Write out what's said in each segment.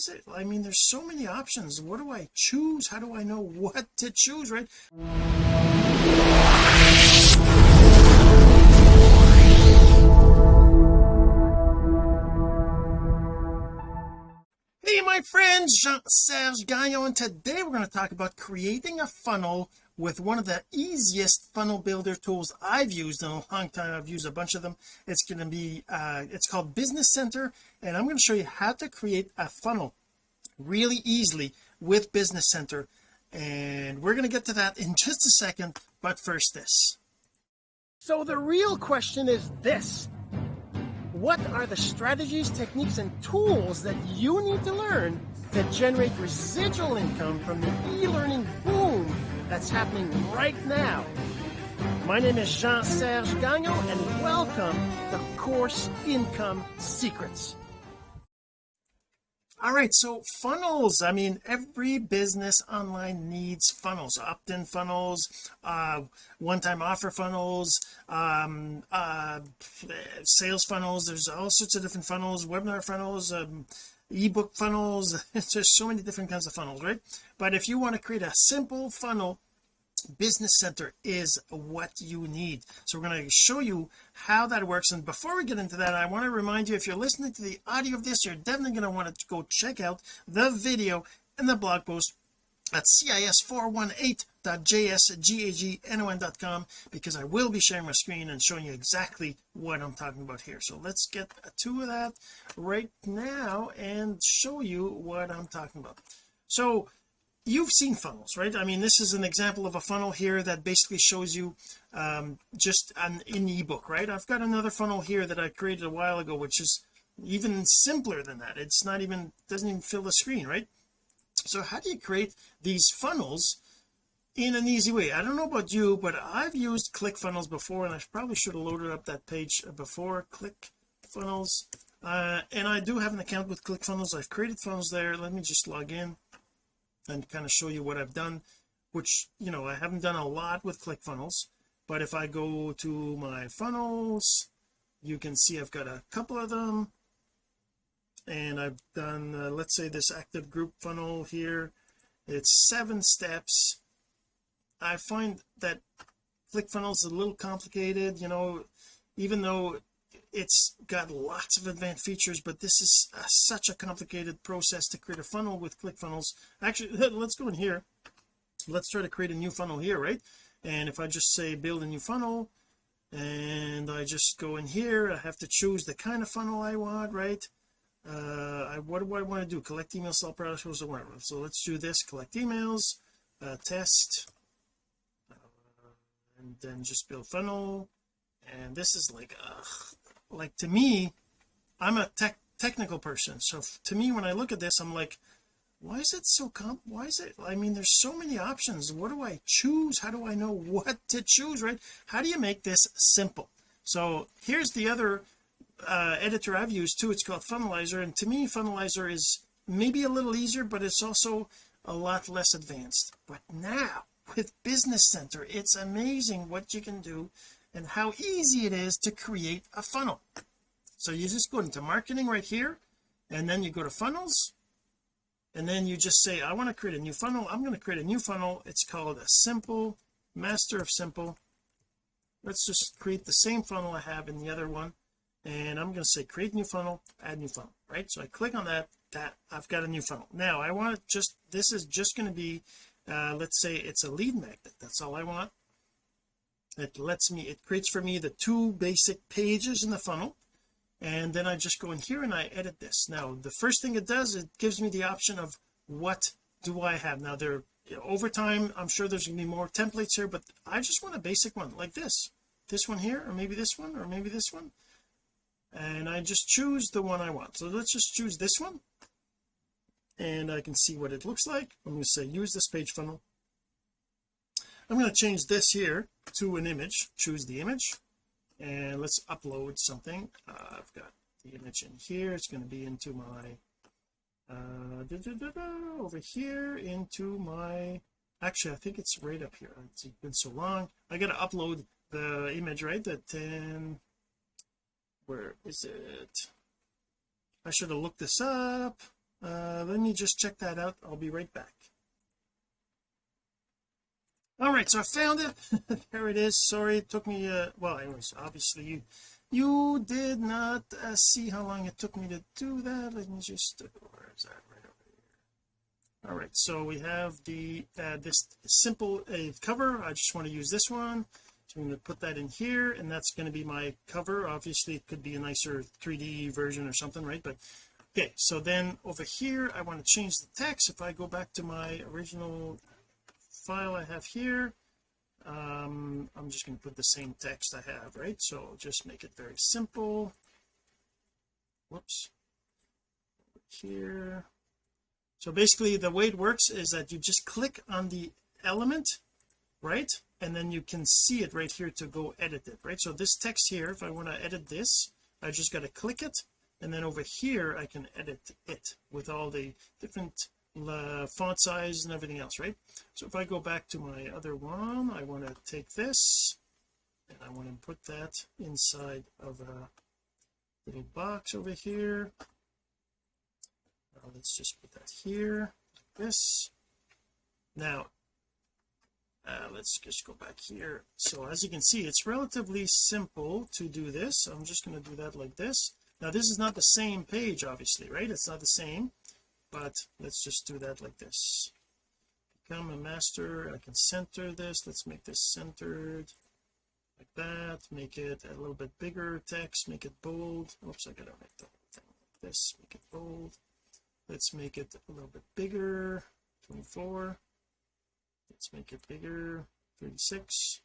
is it? I mean there's so many options. What do I choose? How do I know what to choose right? Hey my friends Jean-Serge Gagnon. And today we're going to talk about creating a funnel with one of the easiest funnel builder tools I've used in a long time. I've used a bunch of them. It's going to be uh it's called business center and I'm going to show you how to create a funnel really easily with business center. And we're going to get to that in just a second but first this. So the real question is this. What are the strategies techniques and tools that you need to learn to generate residual income from the e-learning boom that's happening right now. My name is Jean-Serge Gagnon and welcome to Course Income Secrets. All right so funnels I mean every business online needs funnels opt-in funnels uh one-time offer funnels um uh sales funnels there's all sorts of different funnels webinar funnels um ebook funnels there's so many different kinds of funnels right? But if you want to create a simple funnel business center is what you need. So we're going to show you how that works. And before we get into that I want to remind you if you're listening to the audio of this you're definitely going to want to go check out the video and the blog post at cis418.jsgagnon.com because I will be sharing my screen and showing you exactly what I'm talking about here. So let's get to that right now and show you what I'm talking about. So you've seen funnels right? I mean this is an example of a funnel here that basically shows you um just an in ebook right? I've got another funnel here that I created a while ago which is even simpler than that. It's not even doesn't even fill the screen right? So how do you create these funnels in an easy way? I don't know about you but I've used ClickFunnels before and I probably should have loaded up that page before ClickFunnels uh, and I do have an account with ClickFunnels I've created funnels there. Let me just log in and kind of show you what I've done which you know I haven't done a lot with ClickFunnels but if I go to my funnels you can see I've got a couple of them. And I've done uh, let's say this active group funnel here it's seven steps. I find that ClickFunnels is a little complicated you know even though it's got lots of advanced features but this is a, such a complicated process to create a funnel with ClickFunnels. Actually let's go in here. Let's try to create a new funnel here right? And if I just say build a new funnel and I just go in here I have to choose the kind of funnel I want right? Uh I, what do I want to do? Collect emails sell products or whatever so let's do this collect emails uh, test uh, and then just build funnel. And this is like ugh, like to me I'm a tech technical person. So to me when I look at this I'm like why is it so comp why is it I mean there's so many options. What do I choose? How do I know what to choose right? How do you make this simple? So here's the other uh, editor I've used too. It's called Funnelizer and to me Funnelizer is maybe a little easier but it's also a lot less advanced. But now with Business Center it's amazing what you can do and how easy it is to create a funnel. So you just go into marketing right here and then you go to funnels and then you just say I want to create a new funnel. I'm going to create a new funnel. It's called a simple master of simple. Let's just create the same funnel I have in the other one and I'm going to say create new funnel add new funnel right? So I click on that that I've got a new funnel. Now I want just this is just going to be uh let's say it's a lead magnet. That's all I want it lets me it creates for me the two basic pages in the funnel and then I just go in here and I edit this. Now the first thing it does it gives me the option of what do I have. Now there over time I'm sure there's gonna be more templates here but I just want a basic one like this. This one here or maybe this one or maybe this one. And I just choose the one I want. So let's just choose this one and I can see what it looks like. I'm going to say use this page funnel I'm going to change this here to an image. Choose the image. And let's upload something. Uh, I've got the image in here. It's going to be into my uh da, da, da, over here into my actually I think it's right up here. It's been so long. I got to upload the image right? That 10 where is it? I should have looked this up. Uh let me just check that out. I'll be right back all right so I found it. There it is. Sorry it took me uh well anyways obviously you you did not uh, see how long it took me to do that. Let me just uh, where is that? Right over here. All right so we have the uh, this simple uh, cover. I just want to use this one. So I'm going to put that in here and that's going to be my cover. Obviously it could be a nicer 3d version or something right? But okay so then over here I want to change the text. If I go back to my original file I have here. Um I'm just going to put the same text I have right? So just make it very simple. Whoops. Here. So basically the way it works is that you just click on the element right? And then you can see it right here to go edit it right? So this text here if I want to edit this I just got to click it. And then over here I can edit it with all the different uh, font size and everything else right? So if I go back to my other one I want to take this and I want to put that inside of a little box over here. Now let's just put that here like this. Now uh, let's just go back here. So as you can see it's relatively simple to do this. I'm just going to do that like this. Now this is not the same page obviously right? It's not the same but let's just do that like this. Become a master I can center this let's make this centered like that make it a little bit bigger text make it bold. Oops I gotta make the thing like this make it bold. Let's make it a little bit bigger 24 let's make it bigger 36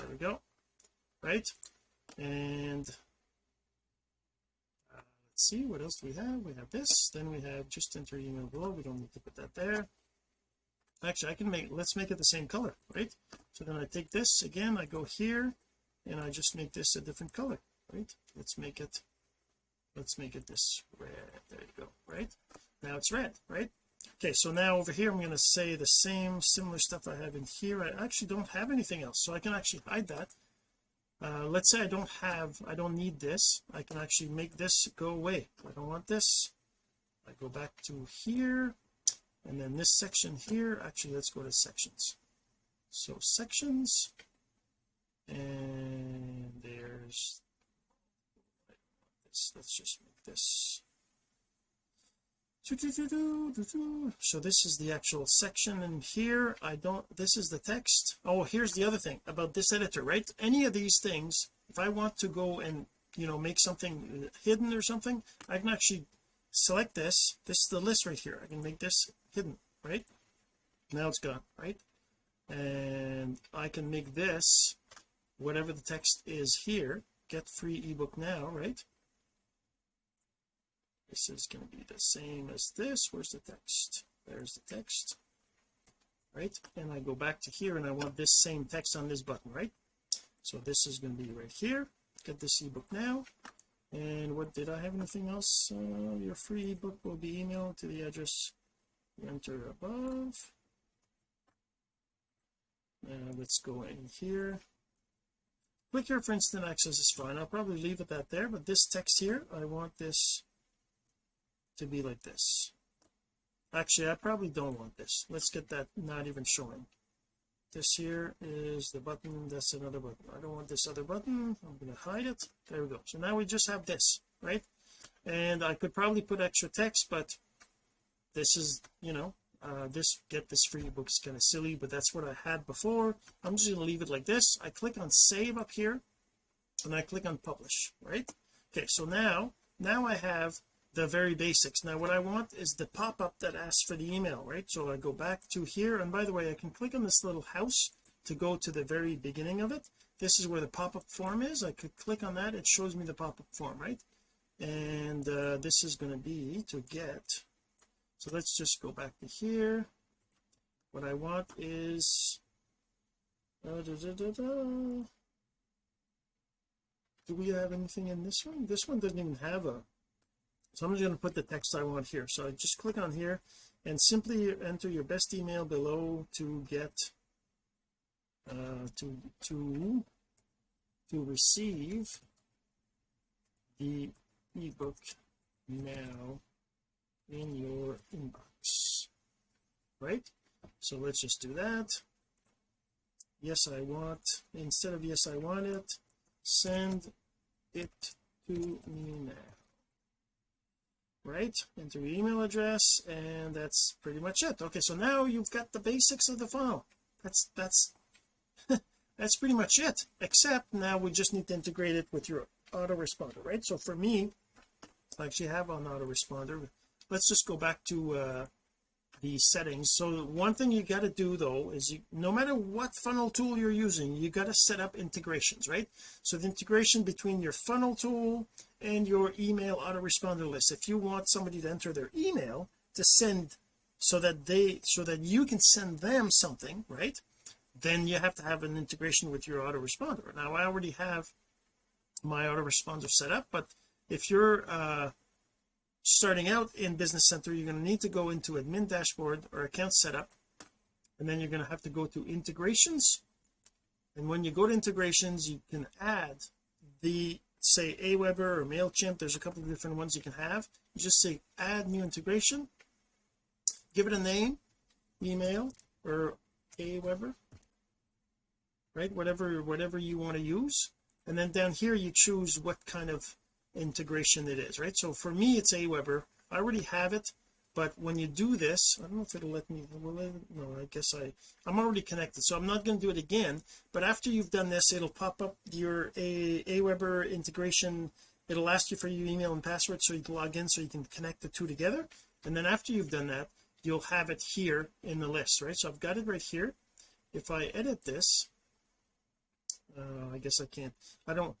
there we go. Right? And let's see what else do we have? We have this then we have just enter email below. We don't need to put that there. Actually I can make let's make it the same color right? So then I take this again I go here and I just make this a different color right? Let's make it let's make it this red. There you go right? Now it's red right? Okay so now over here I'm going to say the same similar stuff I have in here. I actually don't have anything else so I can actually hide that uh, let's say I don't have I don't need this. I can actually make this go away. I don't want this I go back to here and then this section here. Actually let's go to sections. So sections and there's let's just make this so this is the actual section and here. I don't this is the text. Oh here's the other thing about this editor right? Any of these things if I want to go and you know make something hidden or something I can actually select this. This is the list right here. I can make this hidden right? Now it's gone right? And I can make this whatever the text is here get free ebook now right this is going to be the same as this. Where's the text? There's the text. Right? And I go back to here and I want this same text on this button right? So this is going to be right here. Get this ebook now. And what did I have anything else? Uh, your free ebook will be emailed to the address you enter above. Now let's go in here. Click here for instant access is fine. I'll probably leave it that there but this text here I want this to be like this. Actually I probably don't want this. Let's get that not even showing. This here is the button. That's another button. I don't want this other button. I'm going to hide it. There we go. So now we just have this right? And I could probably put extra text but this is you know uh, this get this free book is kind of silly but that's what I had before. I'm just going to leave it like this. I click on save up here and I click on publish right? Okay so now now I have the very basics. Now what I want is the pop-up that asks for the email right? So I go back to here and by the way I can click on this little house to go to the very beginning of it. This is where the pop-up form is. I could click on that. It shows me the pop-up form right? And uh, this is going to be to get so let's just go back to here. What I want is uh, da, da, da, do we have anything in this one? This one doesn't even have a so I'm just going to put the text I want here. So I just click on here and simply enter your best email below to get uh, to to to receive the ebook now in your inbox. Right? So let's just do that. Yes I want instead of yes I want it send it to me now right? Enter your email address and that's pretty much it. Okay so now you've got the basics of the funnel that's that's that's pretty much it except now we just need to integrate it with your autoresponder right? So for me I actually have an autoresponder. Let's just go back to uh the settings. So one thing you got to do though is you no matter what funnel tool you're using you got to set up integrations right? So the integration between your funnel tool and your email autoresponder list. If you want somebody to enter their email to send so that they so that you can send them something right? Then you have to have an integration with your autoresponder. Now I already have my autoresponder set up but if you're uh starting out in business center you're going to need to go into admin dashboard or account setup and then you're going to have to go to integrations. And when you go to integrations you can add the say Aweber or MailChimp. There's a couple of different ones you can have. You just say add new integration. Give it a name email or Aweber right? Whatever whatever you want to use. And then down here you choose what kind of integration it is right? So for me it's Aweber. I already have it but when you do this I don't know if it'll let me it, no I guess I I'm already connected so I'm not going to do it again but after you've done this it'll pop up your a Aweber integration. It'll ask you for your email and password so you can log in so you can connect the two together and then after you've done that you'll have it here in the list right? So I've got it right here. If I edit this uh, I guess I can't I don't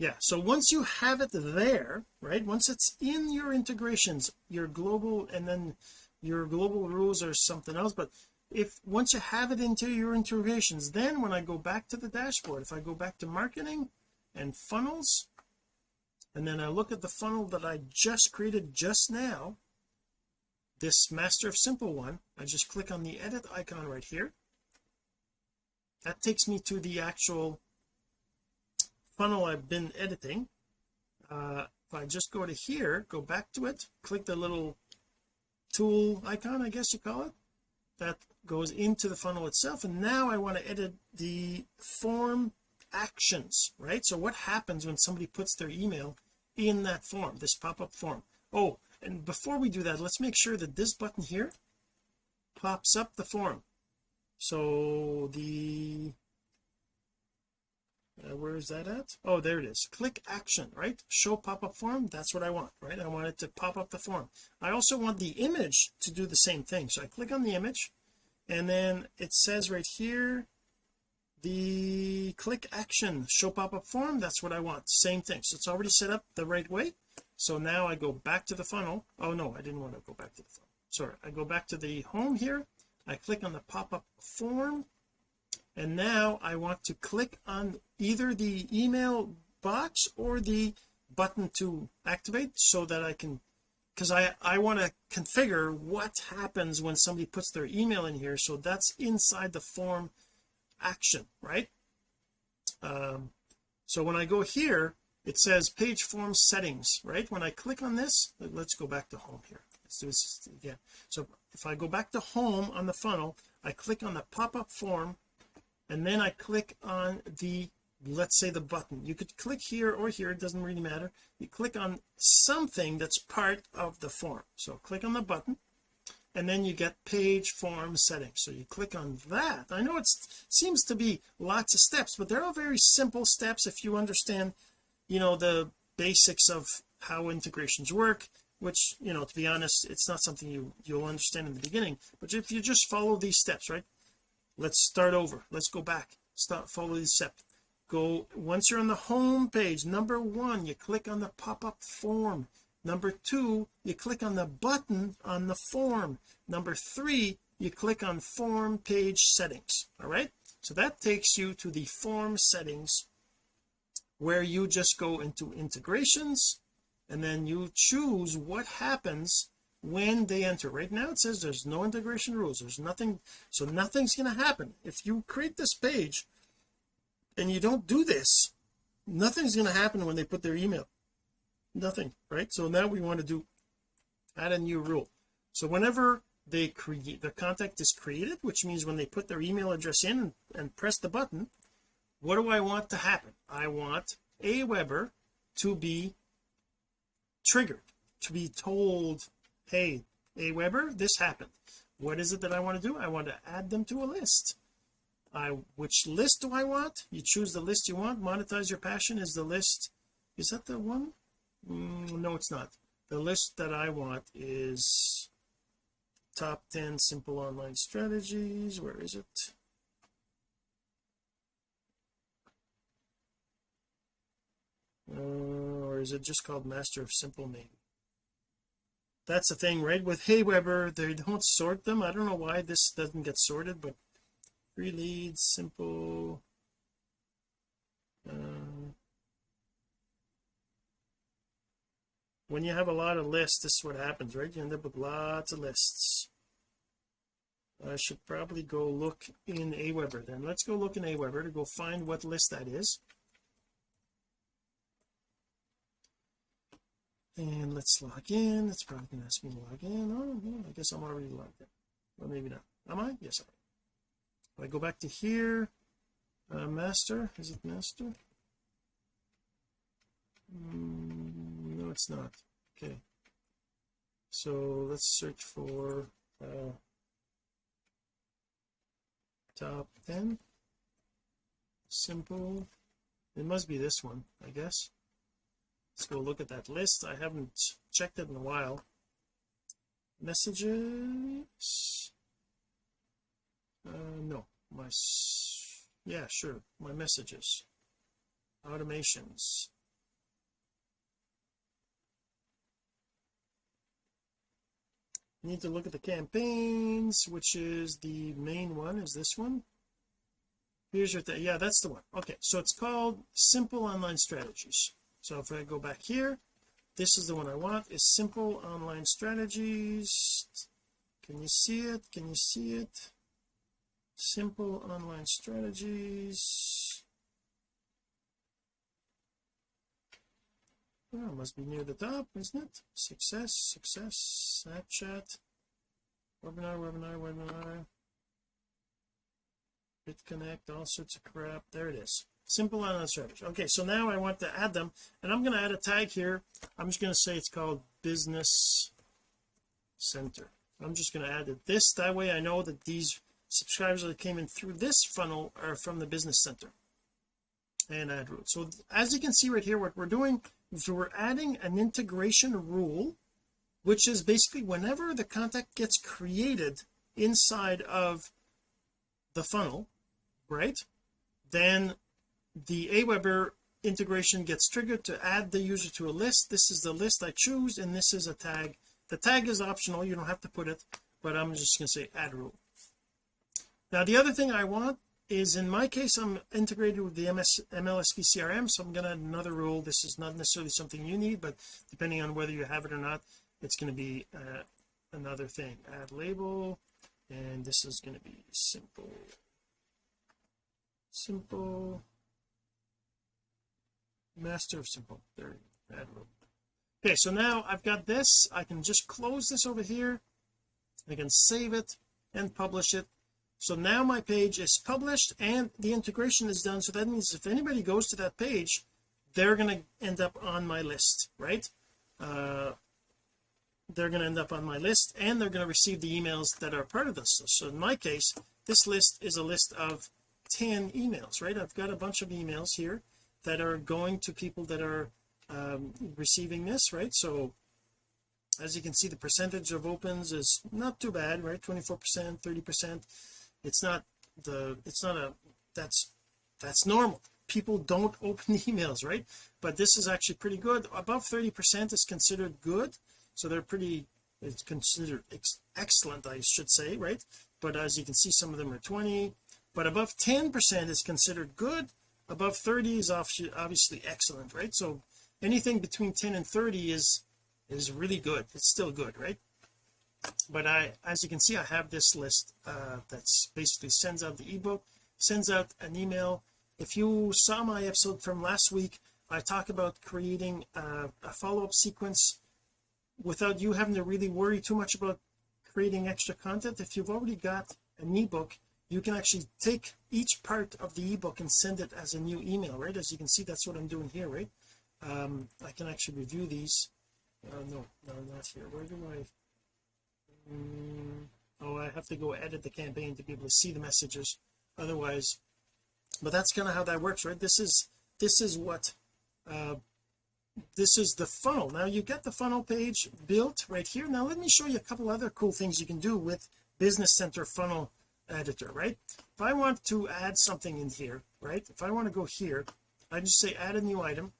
yeah so once you have it there right once it's in your integrations your global and then your global rules are something else but if once you have it into your integrations then when I go back to the dashboard if I go back to marketing and funnels and then I look at the funnel that I just created just now this master of simple one I just click on the edit icon right here. That takes me to the actual funnel I've been editing uh if I just go to here go back to it click the little tool icon I guess you call it that goes into the funnel itself and now I want to edit the form actions right? So what happens when somebody puts their email in that form this pop-up form? Oh and before we do that let's make sure that this button here pops up the form. So the uh, where is that at? Oh there it is. Click action right? Show pop-up form? That's what I want right? I want it to pop up the form. I also want the image to do the same thing. So I click on the image and then it says right here the click action show pop-up form that's what I want. Same thing. So it's already set up the right way. So now I go back to the funnel. Oh no I didn't want to go back to the funnel. Sorry. I go back to the home here. I click on the pop-up form and now I want to click on either the email box or the button to activate so that I can because I I want to configure what happens when somebody puts their email in here. So that's inside the form action right? Um so when I go here it says page form settings right? When I click on this let's go back to home here. Let's do this again. So if I go back to home on the funnel I click on the pop-up form and then I click on the let's say the button. You could click here or here it doesn't really matter. You click on something that's part of the form. So click on the button and then you get page form settings. So you click on that. I know it seems to be lots of steps but they're all very simple steps if you understand you know the basics of how integrations work which you know to be honest it's not something you you'll understand in the beginning. But if you just follow these steps right let's start over. Let's go back. Start follow these steps go once you're on the home page number one you click on the pop-up form. Number two you click on the button on the form. Number three you click on form page settings. All right? So that takes you to the form settings where you just go into integrations and then you choose what happens when they enter. Right now it says there's no integration rules. There's nothing so nothing's going to happen. If you create this page and you don't do this nothing's going to happen when they put their email. Nothing right? So now we want to do add a new rule. So whenever they create the contact is created which means when they put their email address in and, and press the button what do I want to happen? I want Aweber to be triggered to be told hey Aweber this happened. What is it that I want to do? I want to add them to a list. I which list do I want? You choose the list you want. Monetize your passion is the list. Is that the one? Mm, no it's not. The list that I want is top 10 simple online strategies. Where is it? Uh, or is it just called master of simple maybe that's the thing right? With Aweber they don't sort them. I don't know why this doesn't get sorted but three leads simple uh, when you have a lot of lists this is what happens right? You end up with lots of lists. I should probably go look in Aweber then. Let's go look in Aweber to go find what list that is and let's log in. It's probably going to ask me to log in. Oh no I guess I'm already logged in. Well maybe not. Am I? Yes I am. If I go back to here uh, master is it master? Mm, no it's not. Okay. So let's search for uh, top 10 simple. It must be this one I guess let's go look at that list. I haven't checked it in a while. Messages? Uh no. My yeah sure. My messages. Automations. Need to look at the campaigns which is the main one. Is this one? Here's your thing yeah that's the one. Okay so it's called simple online strategies so if I go back here this is the one I want is simple online strategies. Can you see it? Can you see it? Simple online strategies. Oh, must be near the top isn't it? Success success snapchat. Webinar webinar webinar. BitConnect all sorts of crap. There it is simple online strategy okay so now I want to add them and I'm going to add a tag here. I'm just going to say it's called business center. I'm just going to add it this. That way I know that these subscribers that came in through this funnel are from the business center and add rule so as you can see right here what we're doing is we're adding an integration rule which is basically whenever the contact gets created inside of the funnel right then the Aweber integration gets triggered to add the user to a list. This is the list I choose and this is a tag. The tag is optional. You don't have to put it but I'm just going to say add rule. Now the other thing I want is in my case I'm integrated with the MS MLSP CRM so I'm going to add another rule. This is not necessarily something you need but depending on whether you have it or not it's going to be uh, another thing. Add label and this is going to be simple. Simple master of simple there okay so now I've got this. I can just close this over here. I can save it and publish it. So now my page is published and the integration is done. So that means if anybody goes to that page they're going to end up on my list right? Uh, they're going to end up on my list and they're going to receive the emails that are part of this so in my case this list is a list of 10 emails right? I've got a bunch of emails here that are going to people that are um, receiving this right? So as you can see the percentage of opens is not too bad right? 24 percent 30 percent. It's not the it's not a that's that's normal. People don't open emails right? But this is actually pretty good. Above 30 percent is considered good. So they're pretty it's considered ex excellent I should say right? But as you can see some of them are 20 but above 10 percent is considered good above 30 is obviously excellent right? So anything between 10 and 30 is is really good. It's still good right? But I as you can see I have this list uh, that's basically sends out the ebook sends out an email. If you saw my episode from last week I talk about creating a, a follow-up sequence without you having to really worry too much about creating extra content. If you've already got an ebook you can actually take each part of the ebook and send it as a new email right? As you can see that's what I'm doing here right? Um I can actually review these. Uh, no no not here. Where do I mm, oh I have to go edit the campaign to be able to see the messages otherwise. But that's kind of how that works right? This is this is what uh this is the funnel. Now you get the funnel page built right here. Now let me show you a couple other cool things you can do with business center funnel editor right? If I want to add something in here right if I want to go here I just say add a new item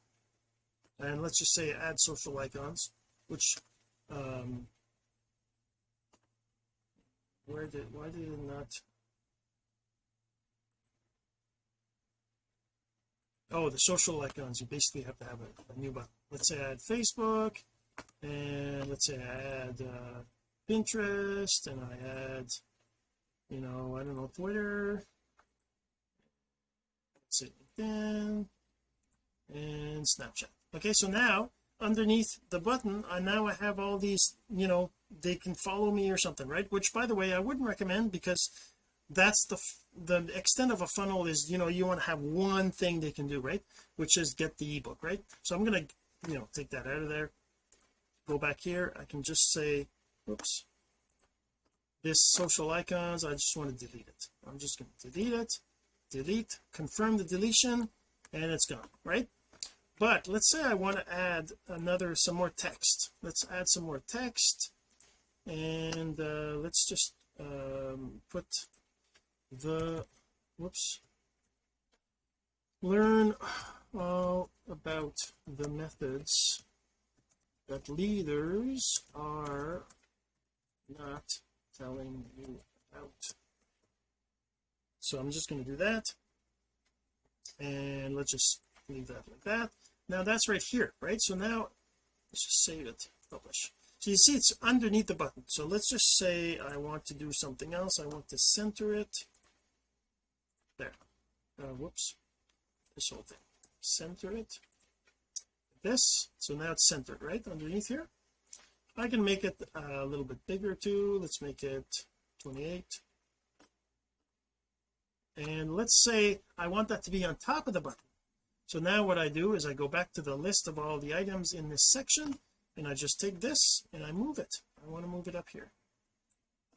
and let's just say add social icons which um where did why did it not? Oh the social icons you basically have to have a, a new button. Let's say add Facebook and let's say I add uh, Pinterest and I add you know I don't know Twitter. LinkedIn and Snapchat. Okay so now underneath the button I now I have all these you know they can follow me or something right? Which by the way I wouldn't recommend because that's the the extent of a funnel is you know you want to have one thing they can do right? Which is get the ebook right? So I'm going to you know take that out of there. Go back here. I can just say oops this social icons I just want to delete it. I'm just going to delete it delete confirm the deletion and it's gone right? But let's say I want to add another some more text. Let's add some more text and uh, let's just um, put the whoops learn all about the methods that leaders are not telling you about. So I'm just going to do that. And let's just leave that like that. Now that's right here right? So now let's just save it publish. So you see it's underneath the button. So let's just say I want to do something else. I want to center it. There. Uh, whoops. This whole thing. Center it. This. So now it's centered right? Underneath here I can make it a little bit bigger too let's make it 28 and let's say I want that to be on top of the button. So now what I do is I go back to the list of all the items in this section and I just take this and I move it. I want to move it up here.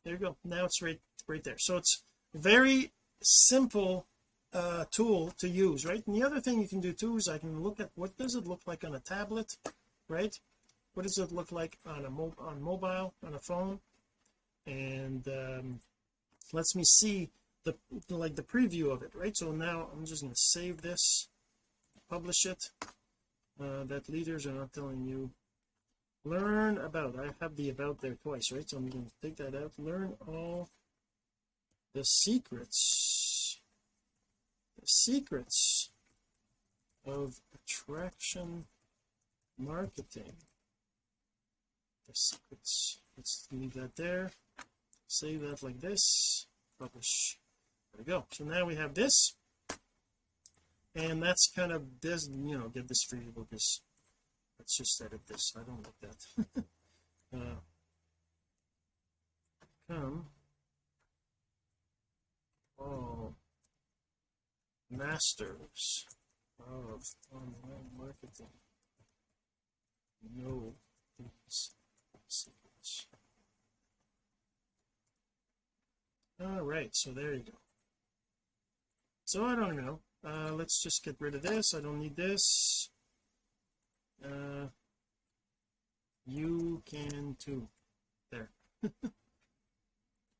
There you go. Now it's right right there. So it's very simple uh tool to use right? And the other thing you can do too is I can look at what does it look like on a tablet right what does it look like on a mo on mobile on a phone? And um lets me see the like the preview of it right? So now I'm just going to save this publish it uh, that leaders are not telling you. Learn about I have the about there twice right? So I'm going to take that out. Learn all the secrets the secrets of attraction marketing the secrets let's leave that there. Save that like this. Publish. There we go. So now we have this. And that's kind of this you know get this you because let's just edit this. I don't like that. Uh, come. All masters of online marketing. Know these all right so there you go. So I don't know. Uh let's just get rid of this. I don't need this. Uh you can too. There.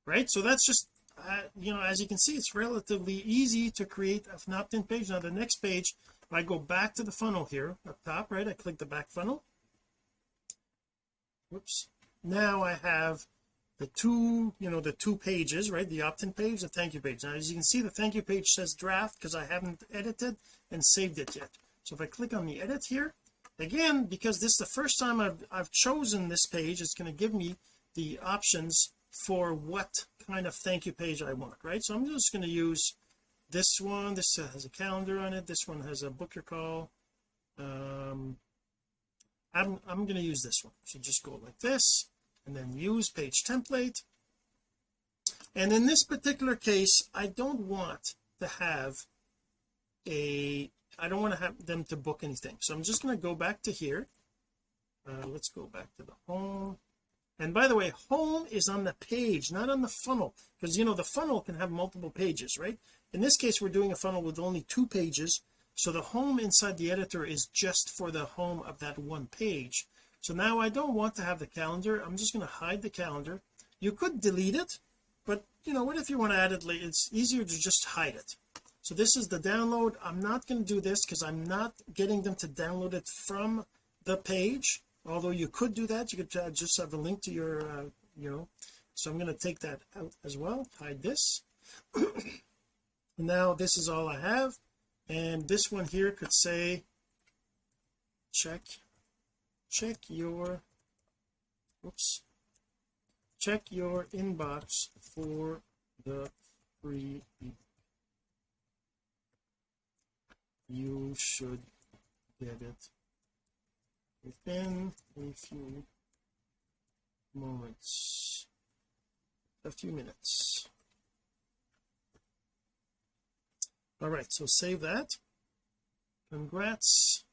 Right? So that's just uh, you know as you can see it's relatively easy to create an opt-in page. Now the next page if I go back to the funnel here up top right I click the back funnel whoops. Now I have the two you know the two pages right the opt-in page the thank you page. Now as you can see the thank you page says draft because I haven't edited and saved it yet. So if I click on the edit here again because this is the first time I've, I've chosen this page it's going to give me the options for what kind of thank you page I want right? So I'm just going to use this one. This has a calendar on it. This one has a book your call. Um I'm, I'm going to use this one. So just go like this and then use page template. And in this particular case I don't want to have a I don't want to have them to book anything. So I'm just going to go back to here. Uh, let's go back to the home. And by the way home is on the page not on the funnel because you know the funnel can have multiple pages right? In this case we're doing a funnel with only two pages so the home inside the editor is just for the home of that one page. So now I don't want to have the calendar. I'm just going to hide the calendar. You could delete it but you know what if you want to add it it's easier to just hide it. So this is the download. I'm not going to do this because I'm not getting them to download it from the page. Although you could do that. You could just have a link to your uh, you know. So I'm going to take that out as well. Hide this. Now this is all I have and this one here could say check check your oops check your inbox for the free you should get it within a few moments a few minutes all right so save that. Congrats.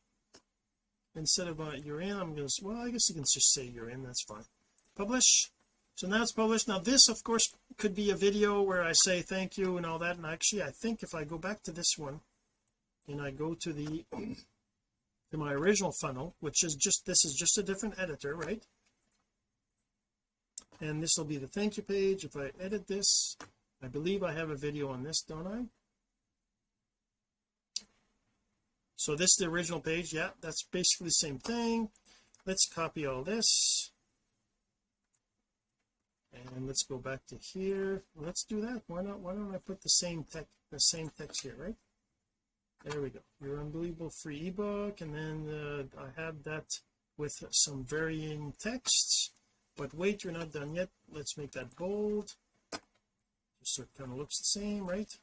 Instead of uh, you're in I'm gonna well I guess you can just say you're in that's fine. Publish. So now it's published. Now this of course could be a video where I say thank you and all that and actually I think if I go back to this one and I go to the to my original funnel which is just this is just a different editor right? And this will be the thank you page. If I edit this I believe I have a video on this don't I so this is the original page. Yeah that's basically the same thing. Let's copy all this. And let's go back to here. Let's do that. Why not why don't I put the same text the same text here right? There we go. Your unbelievable free ebook. And then uh, I have that with some varying texts. But wait you're not done yet. Let's make that bold. Just so it kind of looks the same right?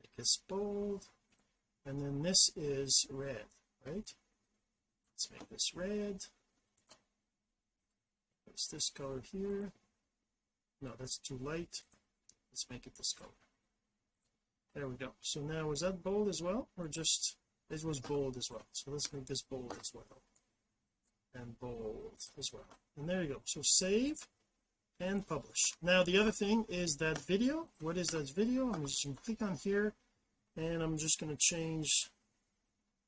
Make this bold and then this is red right? Let's make this red. What's this color here. No that's too light. Let's make it this color. There we go. So now was that bold as well or just it was bold as well? So let's make this bold as well. And bold as well. And there you go. So save and publish. Now the other thing is that video. What is that video? I'm just going to click on here and I'm just going to change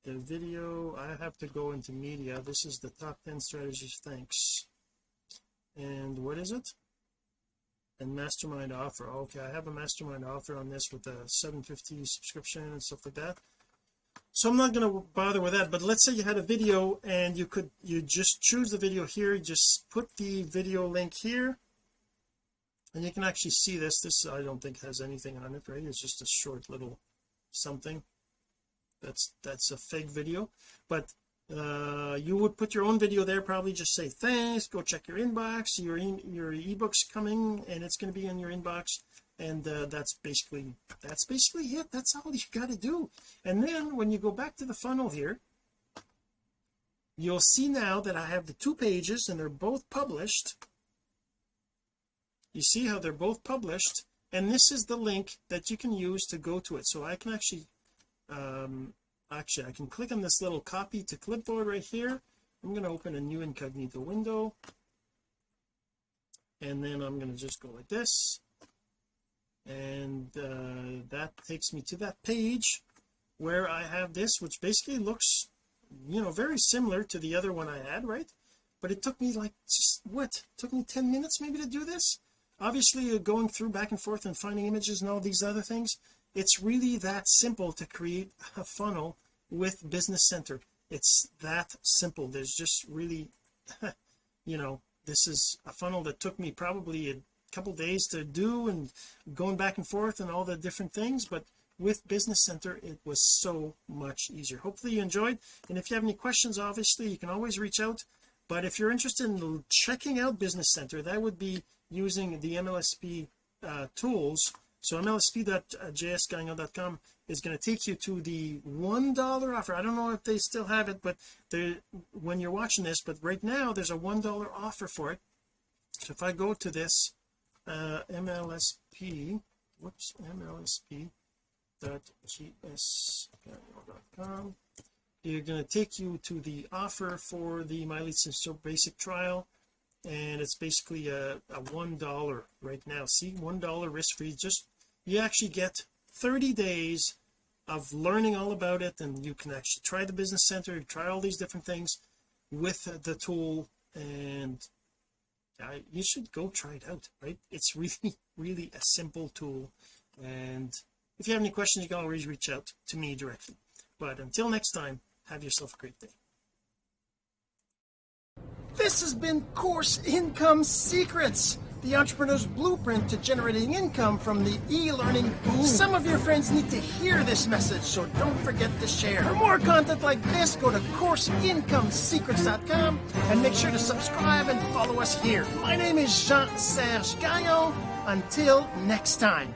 the video. I have to go into media. This is the top 10 strategies. Thanks. And what is it? And mastermind offer. Okay I have a mastermind offer on this with a 750 subscription and stuff like that. So I'm not going to bother with that but let's say you had a video and you could you just choose the video here. Just put the video link here. And you can actually see this. This I don't think has anything on it right? It's just a short little something. That's that's a fake video. But uh you would put your own video there probably just say thanks go check your inbox. Your in, your ebooks coming and it's going to be in your inbox. And uh, that's basically that's basically it. That's all you got to do. And then when you go back to the funnel here you'll see now that I have the two pages and they're both published. You see how they're both published and this is the link that you can use to go to it. So I can actually um actually I can click on this little copy to clipboard right here. I'm going to open a new incognito window. And then I'm going to just go like this. And uh, that takes me to that page where I have this which basically looks you know very similar to the other one I had right? But it took me like just what? It took me 10 minutes maybe to do this obviously uh, going through back and forth and finding images and all these other things it's really that simple to create a funnel with business center. It's that simple. There's just really you know this is a funnel that took me probably a couple days to do and going back and forth and all the different things but with business center it was so much easier. Hopefully you enjoyed. And if you have any questions obviously you can always reach out. But if you're interested in checking out business center that would be using the MLSP uh, tools. So mlsp.jsgagnon.com is going to take you to the one dollar offer. I don't know if they still have it but when you're watching this but right now there's a one dollar offer for it. So if I go to this uh mlsp whoops mlsp dot you're going to take you to the offer for the My System basic trial and it's basically a, a one dollar right now. See one dollar risk free just you actually get 30 days of learning all about it and you can actually try the business center try all these different things with the tool and you should go try it out right? It's really really a simple tool. And if you have any questions you can always reach out to me directly. But until next time have yourself a great day this has been course income secrets the entrepreneur's blueprint to generating income from the e-learning boom. Some of your friends need to hear this message so don't forget to share. For more content like this go to courseincomesecrets.com and make sure to subscribe and follow us here. My name is Jean-Serge Gagnon. Until next time